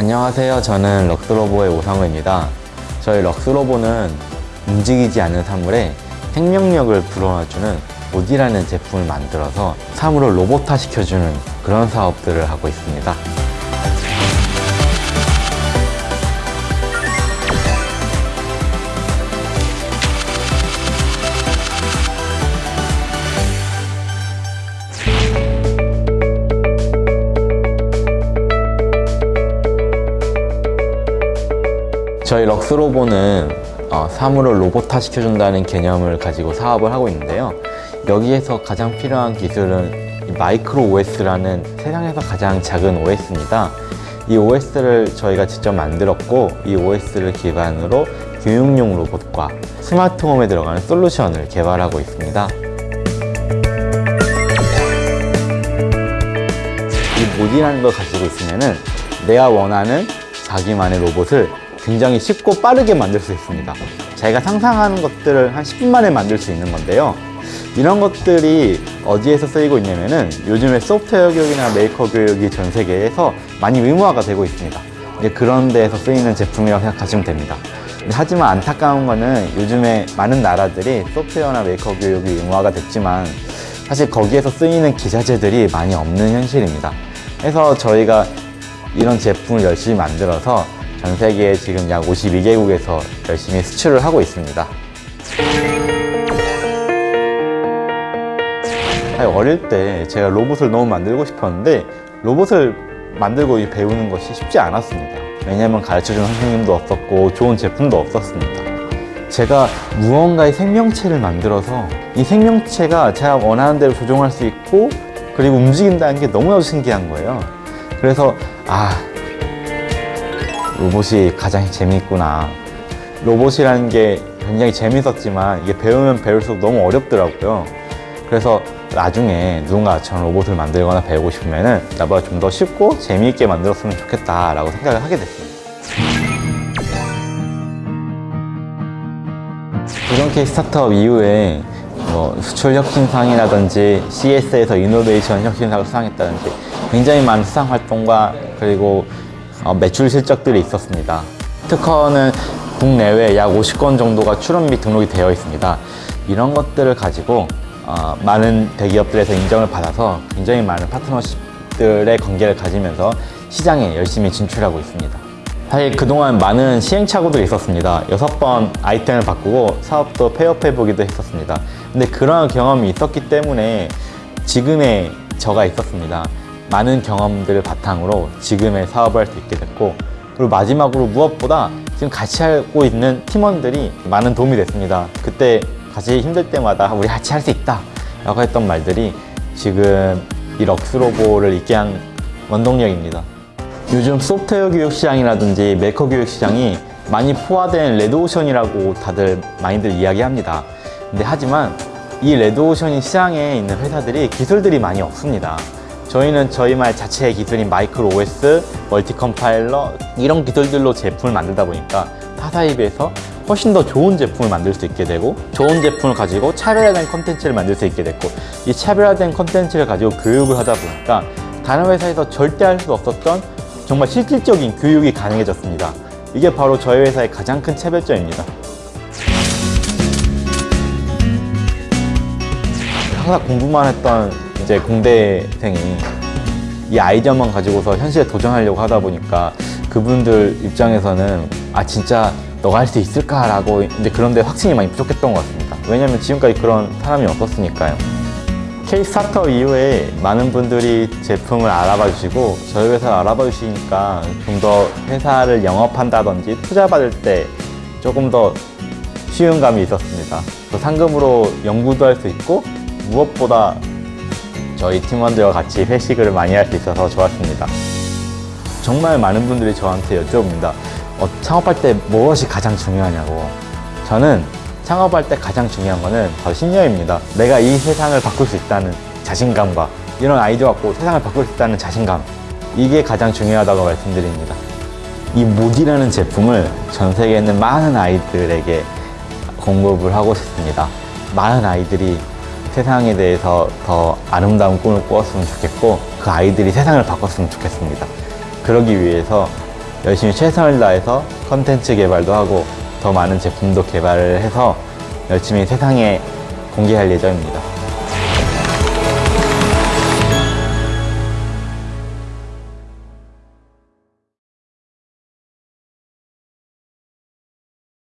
안녕하세요. 저는 럭스로보의 오상우입니다. 저희 럭스로보는 움직이지 않는 사물에 생명력을 불어넣어주는 오디라는 제품을 만들어서 사물을 로봇화 시켜주는 그런 사업들을 하고 있습니다. 저희 럭스로보는 어, 사물을 로봇화 시켜준다는 개념을 가지고 사업을 하고 있는데요. 여기에서 가장 필요한 기술은 이 마이크로 OS라는 세상에서 가장 작은 OS입니다. 이 OS를 저희가 직접 만들었고 이 OS를 기반으로 교육용 로봇과 스마트홈에 들어가는 솔루션을 개발하고 있습니다. 이 모디라는 걸 가지고 있으면 은 내가 원하는 자기만의 로봇을 굉장히 쉽고 빠르게 만들 수 있습니다. 자기가 상상하는 것들을 한 10분 만에 만들 수 있는 건데요. 이런 것들이 어디에서 쓰이고 있냐면은 요즘에 소프트웨어 교육이나 메이커 교육이 전 세계에서 많이 의무화가 되고 있습니다. 이제 그런 데에서 쓰이는 제품이라고 생각하시면 됩니다. 하지만 안타까운 거는 요즘에 많은 나라들이 소프트웨어나 메이커 교육이 의무화가 됐지만 사실 거기에서 쓰이는 기자재들이 많이 없는 현실입니다. 그래서 저희가 이런 제품을 열심히 만들어서 전 세계에 지금 약 52개국에서 열심히 수출을 하고 있습니다. 어릴 때 제가 로봇을 너무 만들고 싶었는데 로봇을 만들고 배우는 것이 쉽지 않았습니다. 왜냐하면 가르쳐주는 선생님도 없었고 좋은 제품도 없었습니다. 제가 무언가의 생명체를 만들어서 이 생명체가 제가 원하는 대로 조종할 수 있고 그리고 움직인다는 게 너무나도 신기한 거예요. 그래서 아 로봇이 가장 재미있구나. 로봇이라는 게 굉장히 재밌었지만 이게 배우면 배울수록 너무 어렵더라고요. 그래서 나중에 누군가 저런 로봇을 만들거나 배우고 싶으면 나보다 좀 더 쉽고 재미있게 만들었으면 좋겠다 라고 생각을 하게 됐습니다. 이렇게 스타트업 이후에 뭐 수출 혁신상이라든지 CS에서 이노베이션 혁신상을 수상했다든지 굉장히 많은 수상 활동과 그리고 어, 매출 실적들이 있었습니다. 특허는 국내외 약 50건 정도가 출원 및 등록이 되어 있습니다. 이런 것들을 가지고 어, 많은 대기업들에서 인정을 받아서 굉장히 많은 파트너십들의 관계를 가지면서 시장에 열심히 진출하고 있습니다. 사실 그동안 많은 시행착오들이 있었습니다. 여섯 번 아이템을 바꾸고 사업도 폐업해보기도 했었습니다. 근데 그러한 경험이 있었기 때문에 지금의 저가 있었습니다. 많은 경험들을 바탕으로 지금의 사업을 할 수 있게 됐고 그리고 마지막으로 무엇보다 지금 같이 하고 있는 팀원들이 많은 도움이 됐습니다. 그때 같이 힘들 때마다 우리 같이 할 수 있다 라고 했던 말들이 지금 이 럭스로보를 있게 한 원동력입니다. 요즘 소프트웨어 교육 시장이라든지 메이커 교육 시장이 많이 포화된 레드오션이라고 다들 많이들 이야기합니다. 근데 하지만 이 레드오션 시장에 있는 회사들이 기술들이 많이 없습니다. 저희는 저희만 자체의 기술인 micro OS, multi compiler 이런 기술들로 제품을 만들다 보니까 타사에 비해서 훨씬 더 좋은 제품을 만들 수 있게 되고 좋은 제품을 가지고 차별화된 컨텐츠를 만들 수 있게 됐고 이 차별화된 컨텐츠를 가지고 교육을 하다 보니까 다른 회사에서 절대 할 수 없었던 정말 실질적인 교육이 가능해졌습니다. 이게 바로 저희 회사의 가장 큰 차별점입니다. 항상 공부만 했던 이제 공대생이 이 아이디어만 가지고서 현실에 도전하려고 하다 보니까 그분들 입장에서는 아 진짜 너가 할 수 있을까라고 이제 그런데 확신이 많이 부족했던 것 같습니다. 왜냐하면 지금까지 그런 사람이 없었으니까요. 스타트업 이후에 많은 분들이 제품을 알아봐 주시고 저희 회사를 알아봐 주시니까 좀 더 회사를 영업한다든지 투자 받을 때 조금 더 쉬운 감이 있었습니다. 또 상금으로 연구도 할 수 있고 무엇보다 저희 팀원들과 같이 회식을 많이 할 수 있어서 좋았습니다. 정말 많은 분들이 저한테 여쭤봅니다. 어, 창업할 때 무엇이 가장 중요하냐고. 저는 창업할 때 가장 중요한 거는 바로 신념입니다. 내가 이 세상을 바꿀 수 있다는 자신감과 이런 아이디어 갖고 세상을 바꿀 수 있다는 자신감. 이게 가장 중요하다고 말씀드립니다. 이 모디라는 제품을 전 세계에 있는 많은 아이들에게 공급을 하고 싶습니다. 많은 아이들이 세상에 대해서 더 아름다운 꿈을 꾸었으면 좋겠고 그 아이들이 세상을 바꿨으면 좋겠습니다. 그러기 위해서 열심히 최선을 다해서 컨텐츠 개발도 하고 더 많은 제품도 개발을 해서 열심히 세상에 공개할 예정입니다.